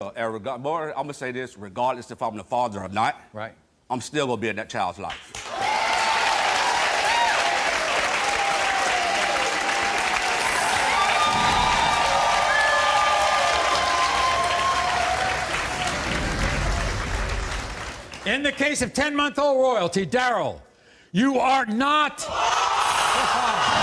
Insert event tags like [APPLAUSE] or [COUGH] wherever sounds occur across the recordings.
Uh, reg- more, I'm gonna say this: regardless if I'm the father or not, Right. I'm still gonna be in that child's life. In the case of 10 month old royalty, Daryl, you are not. [LAUGHS]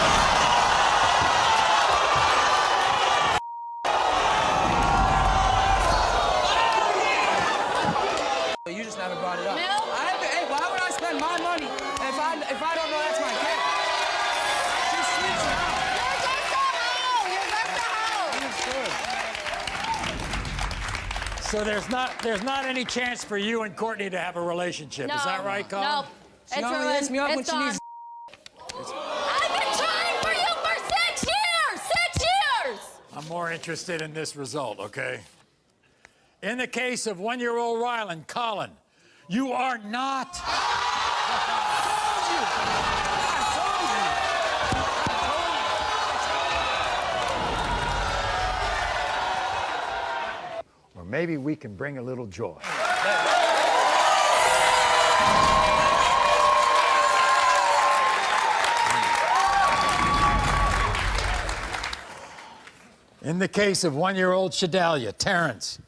You just never brought it up. No. I have to, hey, why would I spend my money if I if I don't know that's my kid? She sleeps around. So there's not there's not any chance for you and Courtney to have a relationship. No. Is that right, Colin? No. She It's only ruined. hits me up when It's she needs. I've been trying for you for six years! Six years! I'm more interested in this result, okay? In the case of one-year-old Rylan, Colin, you are not. [LAUGHS] Or maybe we can bring a little joy. In the case of one-year-old Shadalia, Terrence,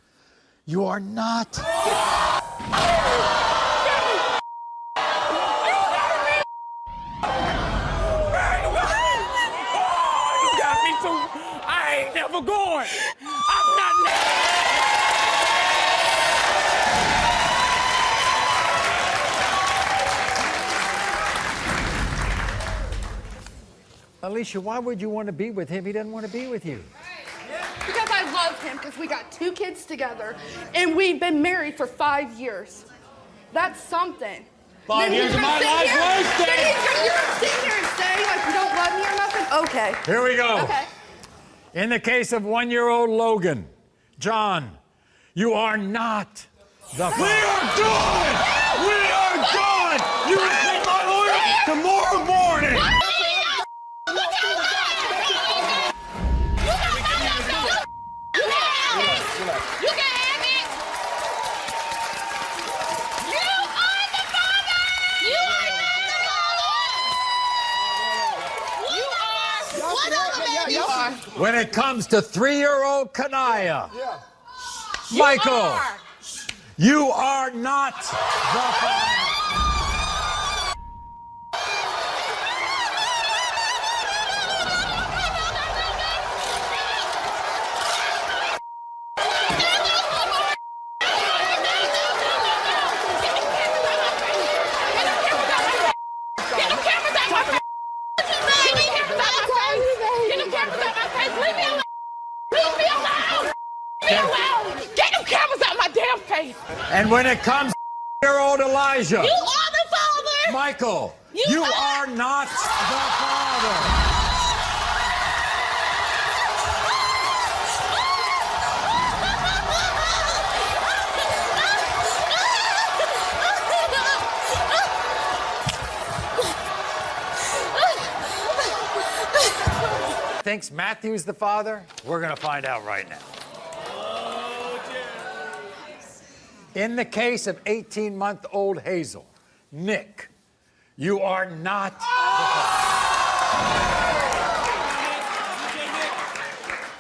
you are not. [LAUGHS] You got me so I ain't never going. I'm not never. Alicia, why would you want to be with him? He doesn't want to be with you. I love him, because we got two kids together, and we've been married for five years. That's something. Five Then years of my life here- wasted. then You're, you're gonna sit here and say like you don't love me or nothing? Okay. Here we go. Okay. In the case of one-year-old Logan, John, you are not the We are done. We are done. You will pay my lawyer tomorrow morning. When it comes to three-year-old Kanaya, Michael, are. you are not the father. Get them cameras out my face! Get them cameras out my face! Get them cameras out my face! Leave me alone! Leave me alone! Me alone! Get them cameras out my damn face! And when it comes [LAUGHS] to year-old Elijah, You are the father! Michael, You you are- are not the father. [LAUGHS] Thinks Matthew's the father? We're going to find out right now. In the case of 18 month old Hazel, Nick, you are not father.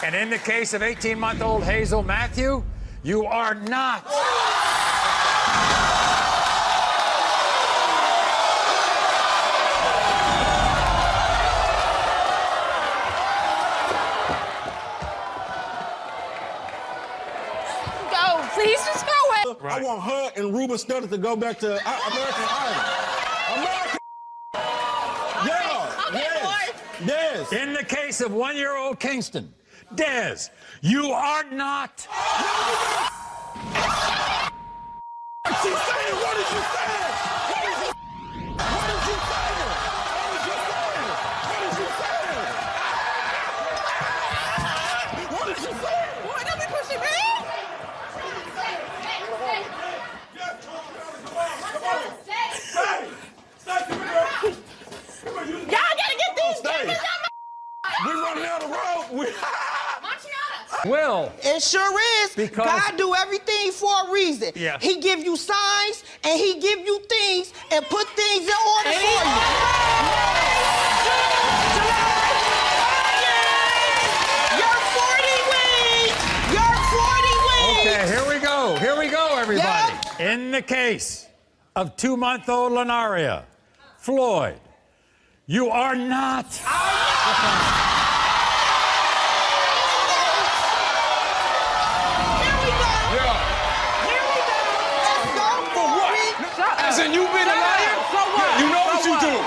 And in the case of 18 month old Hazel Matthew, you are not. I want her and Ruben Studdard to go back to uh, American Idol. American. Yeah. Okay, yes. Yes. In the case of one year old Kingston, Dez, you are not. She saying, what did you say? What did you What did you say? What did you say? What did you say? What did you say? Why don't be pushing me? Y'all gotta get these Stay. cameras out my We running down the road. We, Marciana! Will. It sure is. Because- God do everything for a reason. Yeah. He give you signs and he give you things and put things in order for you. You're 40 weeks. You're 40 weeks. Okay, here we go. Here we go, everybody. In the case of two month old Lenaria, Floyd, you are not. What? You know So what you what? do.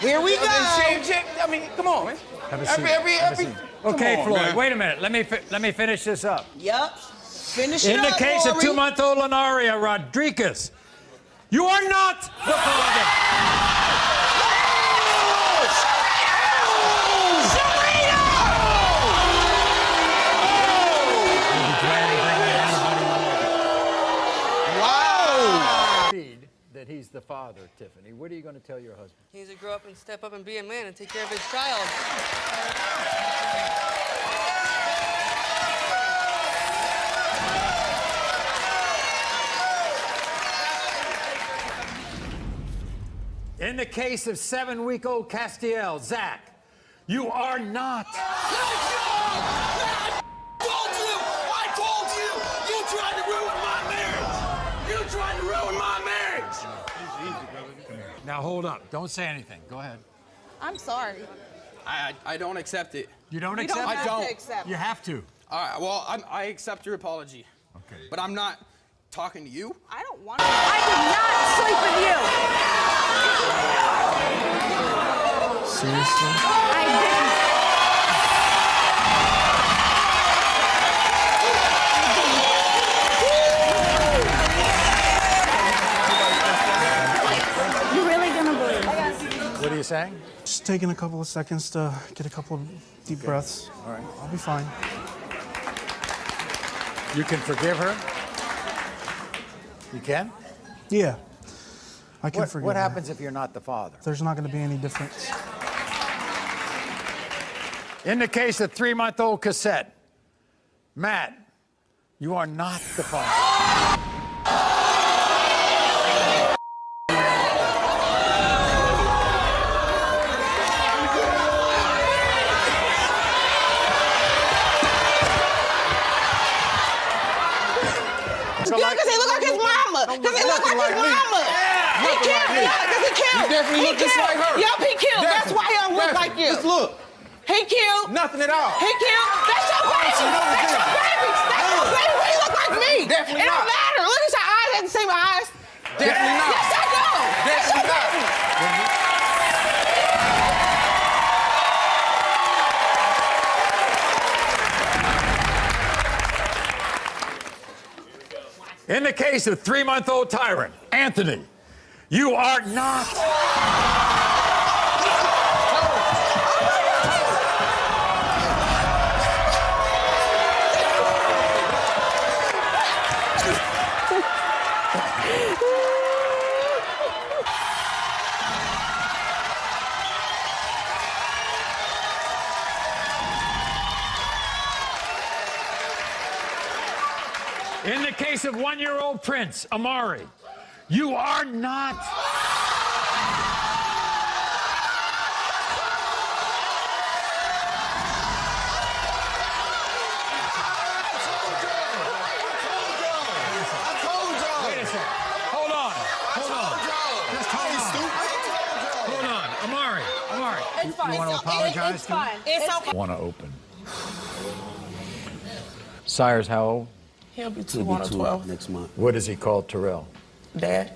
Here we I go. mean, shit, shit, I mean, come on, man. Have a Every, seat. every, Have a every. seat. Okay, on, Floyd, man. wait a minute. Let me fi- let me finish this up. Yep. Finish it In the up, case of two month old Lenaria Rodriguez, you are not the father. Father, Tiffany. What are you going to tell your husband? He needs to grow up and step up and be a man and take care of his child. In the case of seven week old Castiel, Zach, you are not. I told you! I told you! You tried to ruin my marriage! You tried to ruin my marriage! Now hold up. Don't say anything. Go ahead. I'm sorry. I, I don't accept it. You don't You don't accept I don't. to accept. You have to. All right, well, I'm, I accept your apology. Okay. But I'm not talking to you. I don't want to. I did not sleep with you. Seriously? Saying? Just taking a couple of seconds to get a couple of deep breaths. All right. I'll be fine. You can forgive her? You can? Yeah. I can What, forgive what her. happens if you're not the father? There's not going to be any difference. In the case of three month old cassette, Matt, you are not the father. Mama. Because he look like his mama. He cute. Yeah, because he cute. You definitely he look just like her. Yup, he cute. That's why he don't look like you. Just look. He cute. Nothing at all. He cute. That's your oh, baby. see That's your baby. That's your baby. He look like me. Definitely It don't matter. Look at your eyes. I can see my eyes. Definitely not. Yes, I do. That's your Definitely not. baby. In the case of three month old tyrant, Anthony, you are not. In the case of one year old Prince, Amari, you are not. Wait a second. Hold on. Hold on. Just hold on. Hold on. Amari. Amari. It's fine. You want to apologize It's to him? fine. It's okay. Want to open. Sire's how old? He'll be two on a 12. next month. What is he called, Terrell? Dad.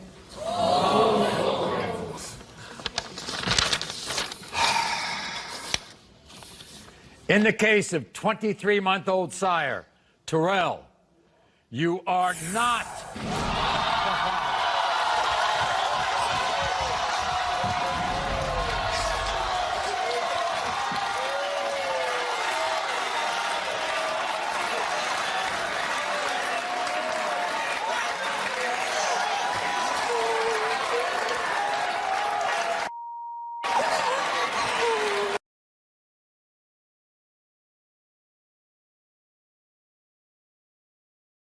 In the case of 23 month old Sire, Terrell, you are not